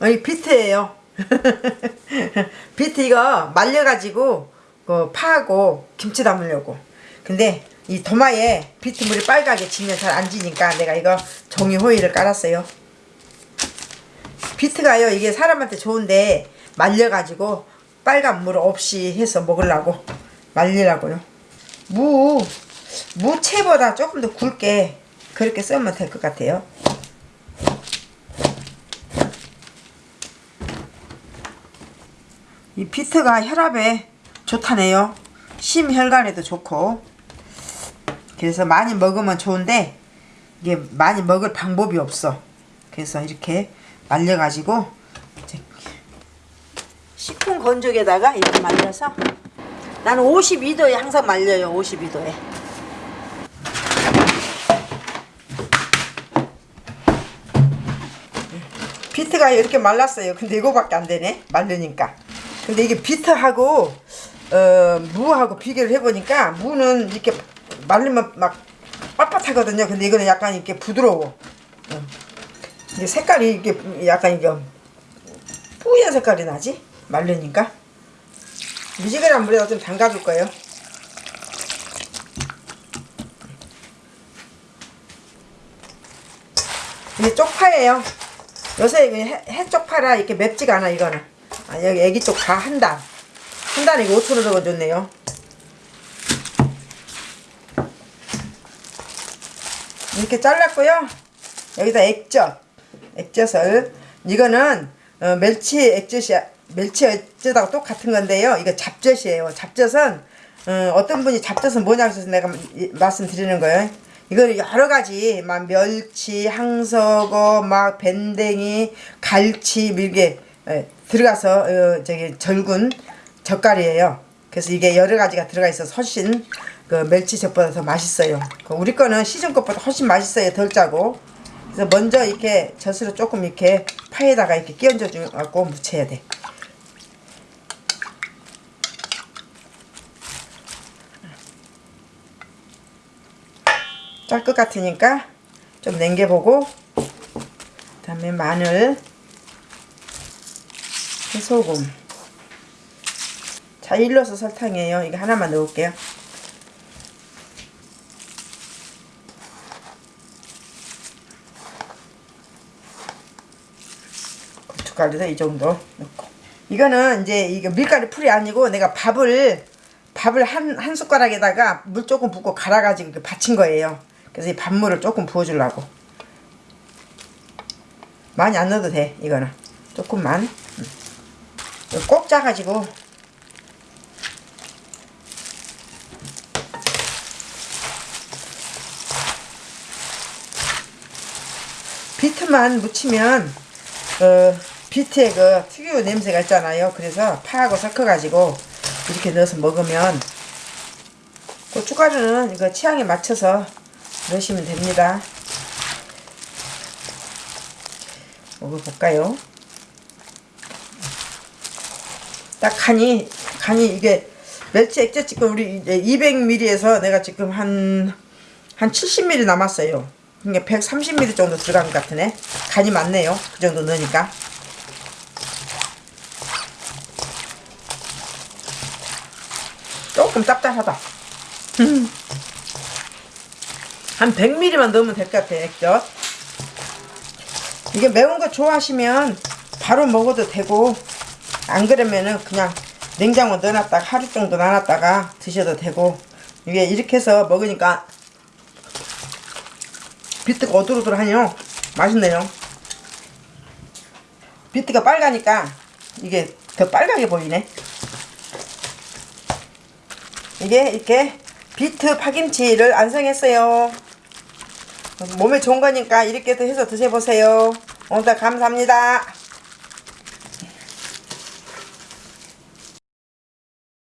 어, 이 비트예요. 비트 이거 말려가지고 그 파하고 김치 담으려고. 근데 이 도마에 비트물이 빨갛게 지면 잘 안 지니까 내가 이거 종이 호일을 깔았어요. 비트가요 이게 사람한테 좋은데 말려가지고 빨간 물 없이 해서 먹으려고 말리라고요. 무 무채보다 조금 더 굵게 그렇게 쓰면 될 것 같아요. 이 비트가 혈압에 좋다네요. 심혈관에도 좋고. 그래서 많이 먹으면 좋은데 이게 많이 먹을 방법이 없어. 그래서 이렇게 말려가지고 식품 건조기에다가 이렇게 말려서 나는 52도에 항상 말려요. 52도에. 비트가 이렇게 말랐어요. 근데 이거밖에 안 되네. 말르니까. 근데 이게 비트하고 어, 무하고 비교를 해보니까 무는 이렇게 말리면 막 빳빳하거든요. 근데 이거는 약간 이렇게 부드러워. 어. 이게 색깔이 이게 약간 이게 뿌연 색깔이 나지? 말르니까. 미지근한 물에다 좀 담가줄 거예요. 이게 쪽파예요. 요새 해, 해 쪽파라 이렇게 맵지가 않아 이거는. 아, 여기 애기 쪽 다 한 단. 한 이거 5천원 적어줬네요. 이렇게 잘랐고요. 여기다 액젓. 액젓을. 이거는 어, 멸치 액젓이야. 멸치 액젓하고 똑같은 건데요. 이거 잡젓이에요. 잡젓은 어, 떤 분이 잡젓은 뭐냐고 해서 내가 말씀드리는 거예요. 이거는 여러 가지 막 멸치, 항석어, 막 밴댕이, 갈치 이게 예, 들어가서 어, 저기 절군 젓갈이에요. 그래서 이게 여러 가지가 들어가 있어서 훨씬 그 멸치젓보다 더 맛있어요. 그 우리 거는 시중 것보다 훨씬 맛있어요. 덜 짜고. 그래서 먼저 이렇게 젖으로 조금 이렇게 파에다가 이렇게 끼얹어 주고 무쳐야 돼. 짤 것 같으니까 좀 냉겨보고 그 다음에 마늘 소금. 자 일러서 설탕이에요. 이거 하나만 넣을게요. 고춧가루도 이 정도 넣고. 이거는 이제 이거 밀가루 풀이 아니고 내가 밥을 밥을 한, 한 숟가락에다가 물 조금 붓고 갈아가지고 받친 거예요. 그래서 이 밥물을 조금 부어주려고. 많이 안 넣어도 돼 이거는. 조금만 꼭 짜가지고. 비트만 묻히면 어, 비트의 그 특유 냄새가 있잖아요. 그래서 파하고 섞어가지고 이렇게 넣어서 먹으면 고춧가루는 이거 취향에 맞춰서 넣으시면 됩니다. 먹어볼까요 딱 간이 간이 이게 멸치 액젓 지금 우리 200ml에서 내가 지금 한한 70ml 남았어요. 이게 130ml 정도 들어간 것 같으네. 간이 많네요. 그 정도 넣으니까. 조금 짭짤하다. 한 100ml만 넣으면 될 것 같아, 액젓. 이게 매운 거 좋아하시면 바로 먹어도 되고 안 그러면은 그냥 냉장고 넣어놨다가 하루 정도 놔놨다가 드셔도 되고 이게 이렇게 해서 먹으니까 비트가 오돌오돌하네요. 맛있네요. 비트가 빨가니까 이게 더 빨갛게 보이네. 이게 이렇게 비트 파김치를 완성했어요. 몸에 좋은 거니까 이렇게도 해서 드셔보세요. 오늘 감사합니다